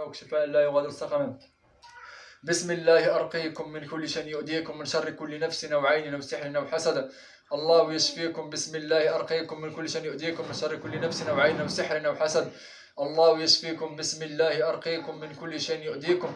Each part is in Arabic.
شفاءك شفاء لا يغادر سقما بسم الله أرقيكم من كل شيء يؤذيكم من شر كل نفس أو عين أو سحر أو حسد. الله يشفيكم. بسم الله أرقيكم من كل شيء يؤذيكم من شر كل نفس أو عين أو سحر أو حسد. الله يشفيكم. بسم الله أرقيكم من كل شيء يؤذيكم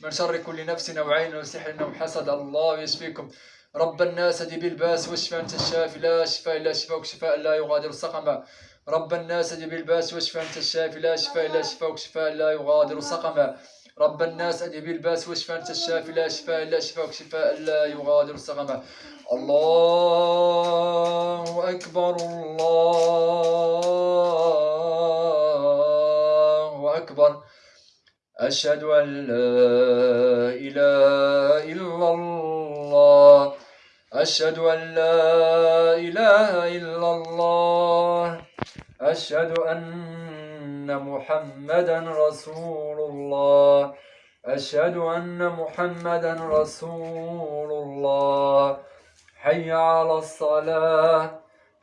من شر كل نفس أو عين أو سحر أو حسد. الله يشفيكم. رب الناس دي بالباس واشفى أنت الشافي. لا شفاء إلا شفاك شفاء لا يغادر سقما رب الناس دي بالباس واشفى أنت الشافي لا شفاء إلا شفاك شفاء لا يغادر سقما. رب الناس أدي بالباس واشفى أنت الشافي لا شفاء إلا شفاك شفاء لا يغادر سقما. الله أكبر الله أكبر. أشهد أن لا إله إلا الله. أشهد أن لا إله إلا الله. أشهد أن محمدا رسول الله. أشهد أن محمدا رسول الله. حي على الصلاة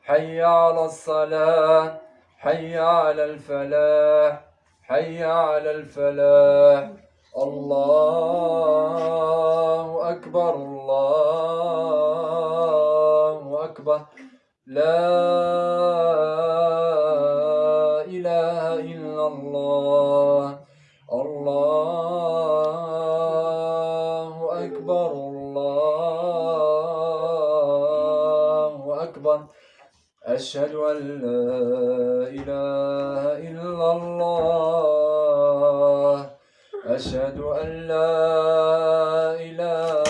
حي على الصلاة حي على الفلاح حي على الفلاح. الله أكبر الله أكبر. لا الله. الله أكبر الله أكبر. أشهد أن لا إله إلا الله. أشهد أن لا إله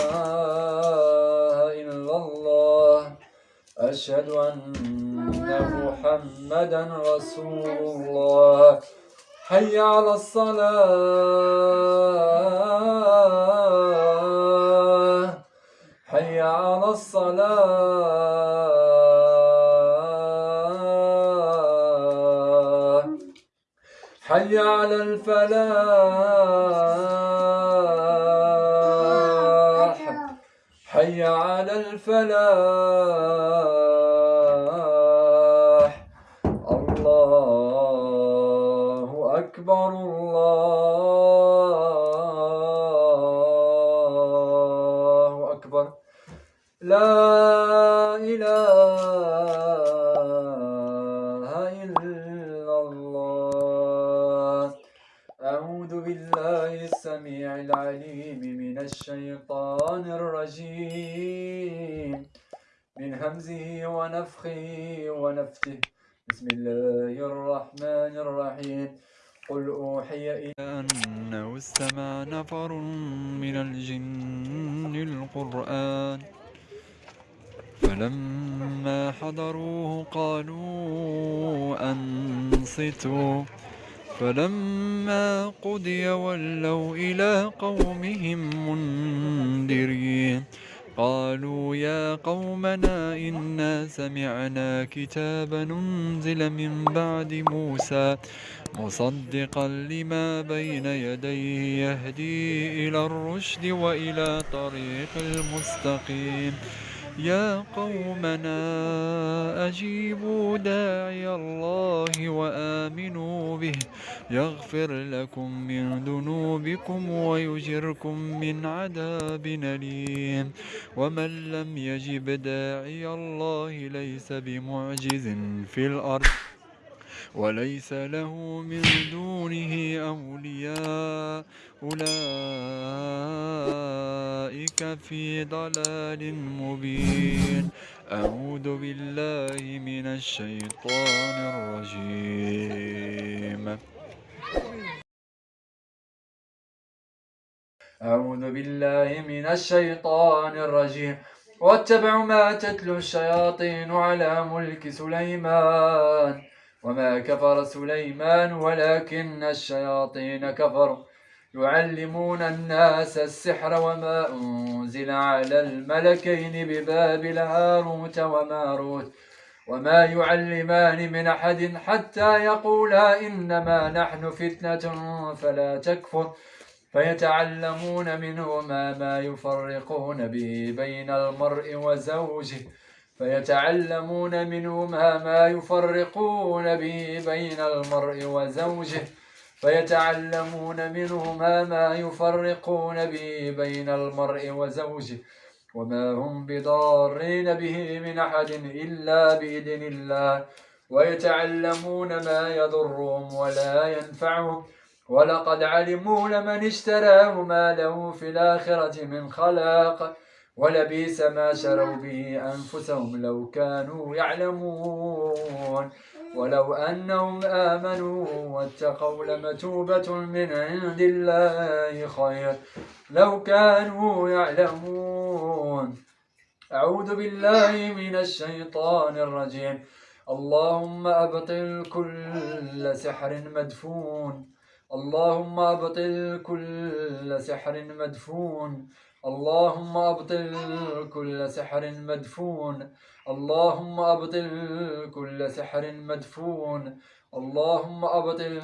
إلا الله. أشهد أن محمدا رسول الله. حي على الصلاة. حي على الصلاة. حي على الفلاح. حي على الفلاح. لا إله إلا الله. أعوذ بالله السميع العليم من الشيطان الرجيم. من همزه ونفخه ونفثه. بسم الله الرحمن الرحيم. قل أوحي إلي أنه استمع نفر من الجن القرآن. فلما حضروه قالوا أنصتوا. فلما قضي ولوا إلى قومهم منذرين. قالوا يا قومنا إنا سمعنا كتابا أنزل من بعد موسى مصدقا لما بين يديه يهدي إلى الرشد وإلى طريق المستقيم. يا قومنا أجيبوا داعي الله وآمنوا به. يغفر لكم من ذنوبكم ويجركم من عذاب أليم. ومن لم يجب داعي الله ليس بمعجز في الأرض وليس له من دونه أولياء. أولئك في ضلال مبين. أعوذ بالله من الشيطان الرجيم. أعوذ بالله من الشيطان الرجيم. واتبعوا ما تتلو الشياطين على ملك سليمان. وما كفر سليمان ولكن الشياطين كفروا. يعلمون الناس السحر وما أنزل على الملكين ببابل هاروت وماروت وما يعلمان من أحد حتى يقولا إنما نحن فتنة فلا تكفر فيتعلمون منهما ما يفرقون به بين المرء وزوجه فيتعلمون منهما ما يفرقون به بين المرء وزوجه فيتعلمون منهما ما يفرقون به بين المرء وزوجه وما هم بضارين به من أحد إلا بإذن الله. ويتعلمون ما يضرهم ولا ينفعهم. ولقد علموا لمن اشتراه ما له في الآخرة من خلاق. ولبيس ما شروا به أنفسهم لو كانوا يعلمون. ولو أنهم آمنوا واتقوا لمتوبة من عند الله خير. لو كانوا يعلمون. أعوذ بالله من الشيطان الرجيم. اللهم أبطل كل سحر مدفون. اللهم أبطل كل سحر مدفون. اللهم أبطل كل سحر مدفون. اللهم أبطل كل سحر مدفون. اللهم أبطل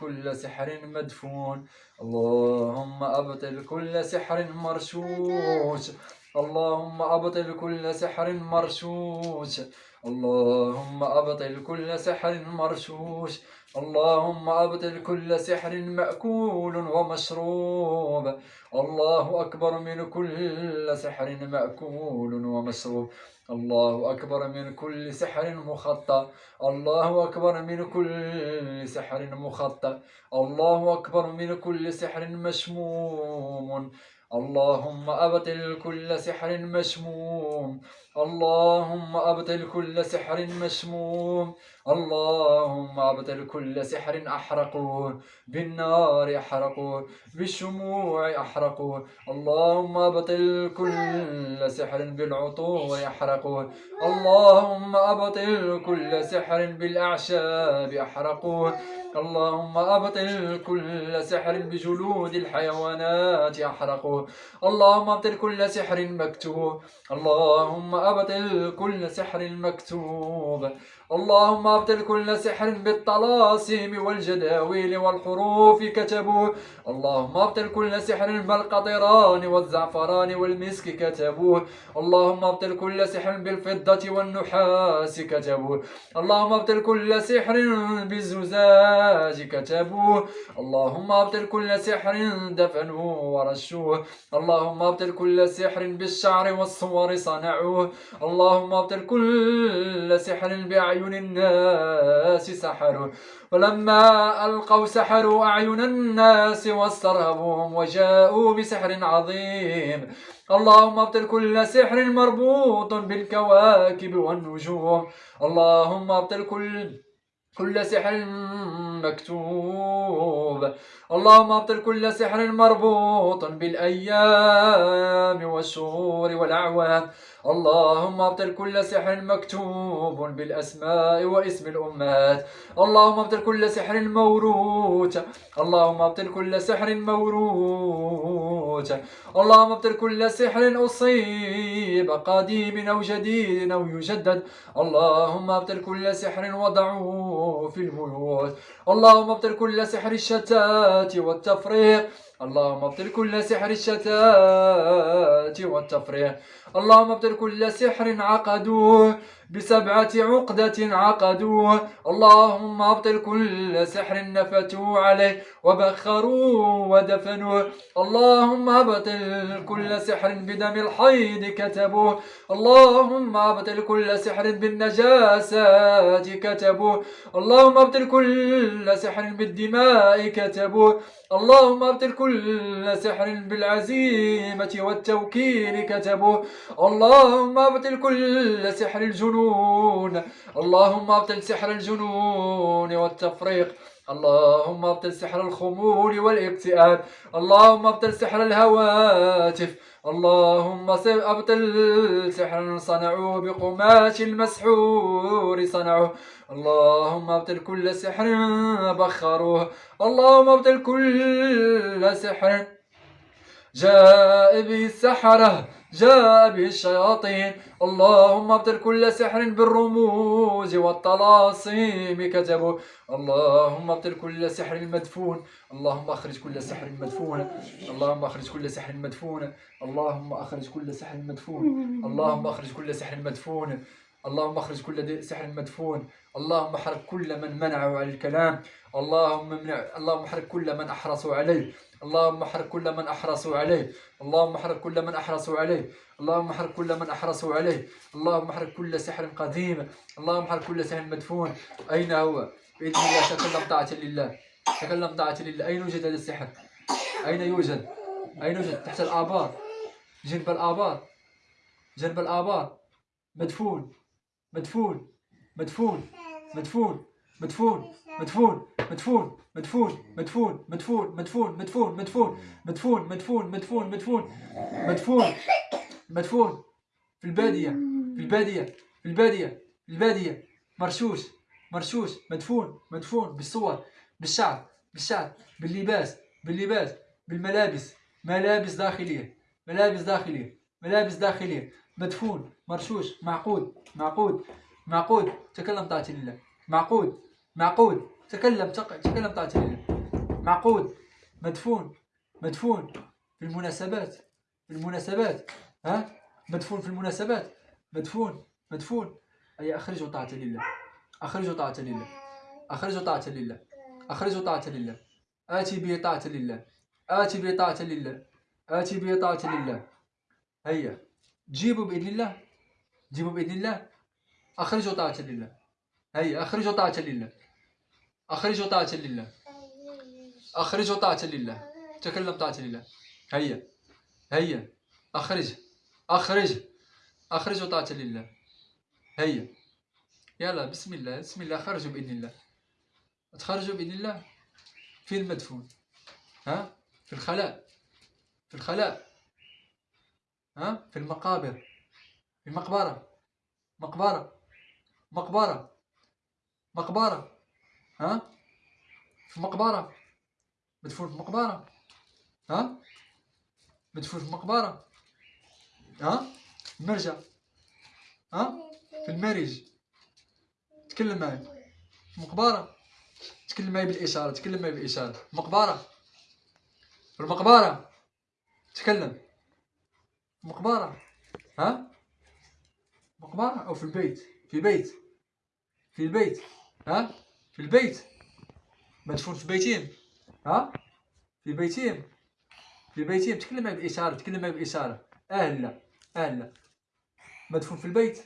كل سحر مدفون. اللهم أبطل كل سحر مرشوش. اللهم أبطل كل سحر مرشوش. اللهم أبطل كل سحر مرشوش. اللهم أبطل كل سحر مأكول ومشروب. الله أكبر من كل سحر مأكول ومشروب. الله أكبر من كل سحر مخطى الله أكبر من كل سحر مخطى الله أكبر من كل سحر مشموم. اللهم أبطل كل سحر مشموم. اللهم أبطل كل سحر مشموم. اللهم أبطل كل سحر أحرقوه بالنار أحرقوه بالشموع أحرقوه اللهم أبطل كل سحر بالعطور أحرقوه اللهم أبطل كل سحر بالأعشاب أحرقوه اللهم أبطل كل سحر بجلود الحيوانات أحرقوه اللهم أبطل كل سحر مكتوب. اللهم أبطل كل سحر مكتوب. اللهم ابطل كل سحر بالطلاسم والجداويل والحروف كتبوه اللهم ابطل كل سحر بالقطران والزعفران والمسك كتبوه اللهم ابطل كل سحر بالفضة والنحاس كتبوه اللهم ابطل كل سحر بالزجاج كتبوه اللهم ابطل كل سحر دفنوه ورشوه اللهم ابطل كل سحر بالشعر والصور صنعوه اللهم ابطل كل سحر بأعين أعين الناس سحروا ولما ألقوا سحروا أعين الناس واسترهبوهم وجاءوا بسحر عظيم. اللهم ابطل كل سحر مربوط بالكواكب والنجوم. اللهم ابطل كل كل سحر مكتوب. اللهم ابطل كل سحر مربوط بالأيام والشهور والأعوام. اللهم ابطل كل سحر مكتوب بالأسماء واسم الأمهات. اللهم ابطل كل سحر موروث. اللهم ابطل كل سحر موروث. اللهم ابطل كل سحر أصيب قديم أو جديد أو يجدد. اللهم ابطل كل سحر وضعوه في البيوت. اللهم ابطل كل سحر الشتات والتفريق. اللهم ابطل كل سحر الشتات والتفريق اللهم ابطل كل سحر عقدوه بسبعة عقدة عقدوه اللهم أبطل كل سحر نفتوا عليه وبخروا ودفنوه اللهم أبطل كل سحر بدم الحيض كتبوه اللهم أبطل كل سحر بالنجاسات كتبوه اللهم أبطل كل سحر بالدماء كتبوه اللهم أبطل كل سحر بالعزيمة والتوكيل كتبوه اللهم أبطل كل سحر الجنون. اللهم ابطل سحر الجنون والتفريق. اللهم ابطل سحر الخمول والاكتئاب. اللهم ابطل سحر الهواتف. اللهم ابطل سحر صنعوه بقماش المسحور صنعوه اللهم ابطل كل سحر بخروه. اللهم ابطل كل سحر جاء به السحرة جاء به الشياطين اللهم ابطل كل سحر بالرموز والطلاسم كتبوا. اللهم ابطل كل سحر مدفون. اللهم أخرج كل سحر مدفون. اللهم أخرج كل سحر مدفون. اللهم أخرج كل سحر مدفون. اللهم أخرج كل سحر مدفون. اللهم أخرج كل سحر مدفون. اللهم احرق كل من منعه عن الكلام. اللهم منع اللهم احرق كل من احرصوا عليه. اللهم احرق كل من أحرصوا عليه. اللهم احرق كل من أحرصوا عليه. اللهم احرق كل من أحرصوا عليه. اللهم احرق كل سحر قديم. اللهم احرق كل سحر مدفون. أين هو؟ بإذن الله تكلم طاعه لله. تكلم طاعه لله. أين يوجد هذا السحر؟ أين يوجد؟ أين يوجد؟ تحت الآبار. جنب الآبار. جنب الآبار. مدفون. مدفون. مدفون. مدفون. مدفون مدفون مدفون مدفون مدفون مدفون مدفون مدفون مدفون مدفون مدفون مدفون مدفون مدفون مدفون في البادية في البادية في البادية في البادية مرشوش مرشوش مدفون مدفون بالصور بالشعر بالشعر باللباس باللباس بالملابس ملابس داخلية ملابس داخلية ملابس داخلية مدفون مرشوش معقود معقود معقود تكلم طاعة لله معقود معقود. تكلم تكلم طاعة لله معقود. مدفون مدفون في المناسبات في المناسبات. ها؟ مدفون في المناسبات. مدفون مدفون. أي أخرجوا طاعة لله. أخرجوا طاعة لله. أخرجوا طاعة لله. أخرجوا طاعة لله. آتي به طاعة لله. آتي به طاعة لله. آتي به طاعة لله. هيا. جيبوا بإذن الله. جيبوا بإذن الله. أخرجوا طاعة لله. هيا أخرجوا طاعة لله. أخرجوا طاعة لله. أخرجوا طاعة لله. تكلم طاعة لله. هيا هيا أخرج أخرج أخرجوا طاعة لله. هيا. يلا بسم الله بسم الله. خرجوا بإذن الله. تخرجوا بإذن الله؟ في المدفون. ها؟ في الخلاء. في الخلاء. ها؟ في المقابر. في المقبرة. مقبرة. مقبرة. مقبرة. ها؟ في مقبرة. مدفون في مقبرة. ها؟ مدفون في مقبرة. ها؟ مرجع ها؟ في المارج تكلم معايا مقبرة. تكلم معايا بالإشارة. تكلم معايا بالإشارة. مقبرة. في المقبرة. تكلم. مقبرة. ها؟ مقبرة أو في البيت. في بيت في البيت. ها؟ في البيت. مدفون في بيتين. ها؟ في بيتين. في بيتين. تكلم معي بالإشارة تكلم معي بالإشارة أهلا أهلا. مدفون في البيت.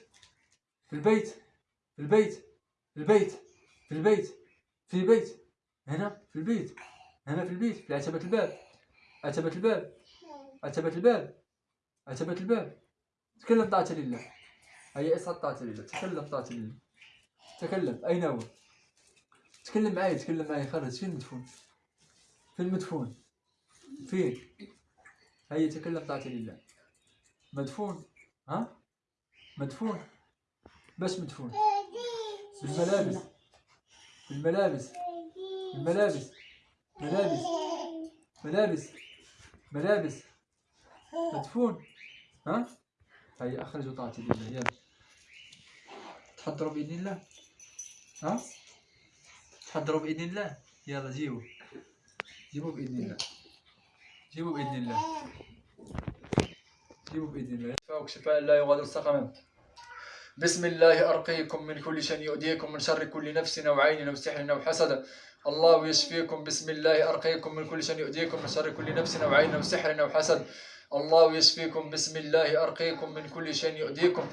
في البيت. في البيت. في البيت. في البيت. في البيت. هنا في البيت. هنا في البيت. في عتبة الباب. عتبة الباب. عتبة الباب. عتبة الباب. تكلم طاعة لله. هيا اصعد طاعة لله. تكلم طاعة لله. تكلم. أين هو تكلم معي تكلم معي خرج. فين المدفون؟ فين المدفون؟ فين؟ هيا تكلم طاعة لله. مدفون؟ ها؟ مدفون؟ بس مدفون. بالملابس. بالملابس. بالملابس. ملابس. ملابس. ملابس. مدفون؟ ها؟ هيا أخرجوا طاعة لله. يلا. تحضروا بإذن الله. ها؟ تحضروا بإذن الله. يلا جيبوا. جيبوا بإذن الله. جيبوا بإذن الله. جيبوا بإذن الله. شفاء شفاء لا يغادر سقما بسم الله أرقيكم من كل شيء يؤذيكم من شر كل نفس أو عين أو سحر أو حسد الله يشفيكم. بسم الله أرقيكم من كل شيء يؤذيكم من شر كل نفس أو عين أو سحر أو حسد الله يشفيكم بسم الله أرقيكم من كل شيء يؤذيكم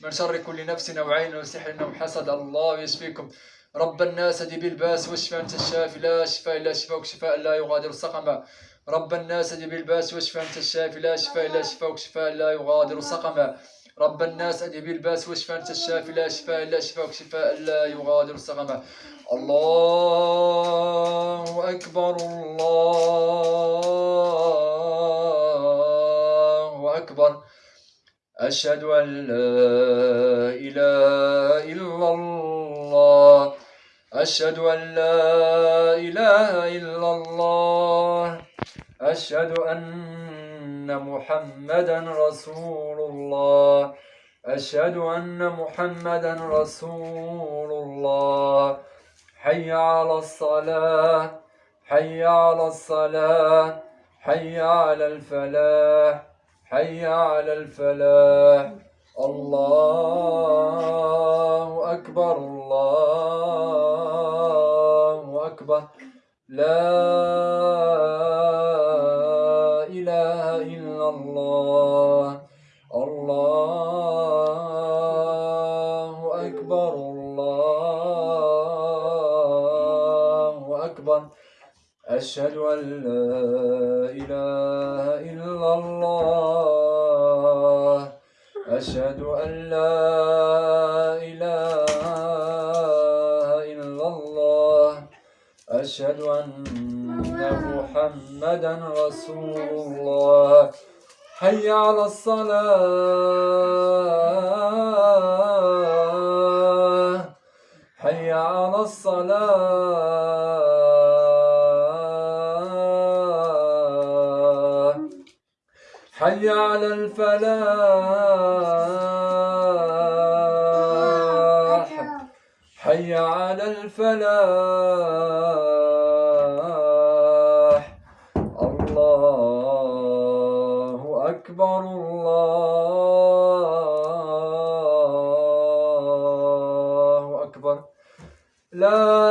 من شر كل نفس أو عين أو سحر أو حسد الله يشفيكم رب الناس دي بالباس واشفى أنت الشافي لا شفاء إلا شفاءك شفاء لا يغادر سقما رب الناس دي بالباس واشفى أنت الشافي لا شفاء إلا شفاءك شفاء لا يغادر سقما رب الناس أدي بالباس واشفى أنت الشافي لا شفاء إلا شفاءك شفاء لا يغادر سقما الله أكبر الله أشهد أن لا إله إلا الله. أشهد أن لا إله إلا الله. أشهد أن محمدا رسول الله. أشهد أن محمدا رسول الله. حي على الصلاة. حي على الصلاة. حي على الفلاح. حي على الفلاح. الله أكبر الله أكبر. لا إله إلا الله. أشهد أن لا إله إلا الله. أشهد أن لا إله إلا الله. أشهد أن محمدا رسول الله. حي على الصلاة. حي على الصلاة. حي على الفلاح. حي على الفلاح. الله أكبر الله أكبر. لا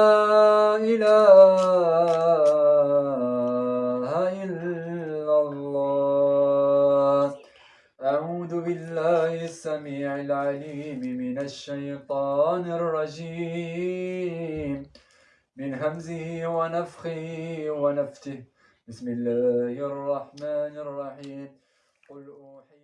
همزه ونفخه ونفته. بسم الله الرحمن الرحيم. قل أوحي